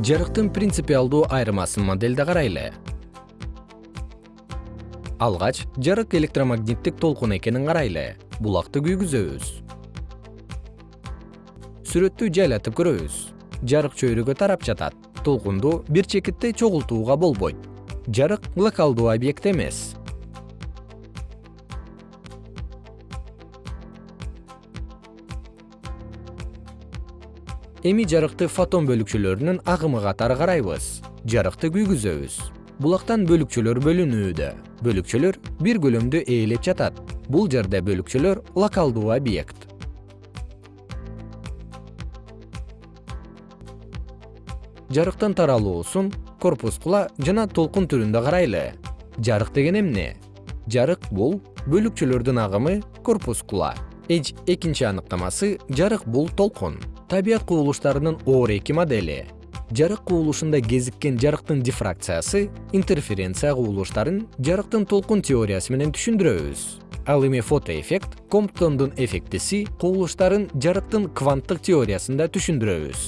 жарыктын принципиалдуу айырмасын модельде карайлы. Алгач жарык электромагниттик толкун экенин карайлы. Булакты күйгүзөбүз. Сүрөттү жайлатып көрөбүз. Жарык чөйрөгө тарап жатат. Толкунду бир чекитте чогултууга болбойт. Жарык локалдуу объект эмес эми жарыкты фотон бөлүкчөлөрүнүн агымы катары карайбыз. Жарыкты күйгүзөбүз. Булактан бөлүкчөлөр бөлүнүүдө. Бөлүкчөлөр бир көлөмдү ээлеп жатат. Бул жерде бөлүкчөлөр локалдуу объект. Жарыктын таралуусун корпускула жана толкун түрүндө карайлы. Жарык деген эмне? Жарык бул бөлүкчөлөрдүн агымы корпускула эч экинчи аныктамасы жарык бул толкун табият кубулуштарынын оор эки модели. Жарык кубулушунда кезиккен жарыктын дифракциясы интерференция кубулуштарын жарыктын толкун теориясы менен түшүндүрөбүз. Ал эми фотоэффект комптондун эффектиси кубулуштарын жарыктын кванттык теориясында түшүндүрөбүз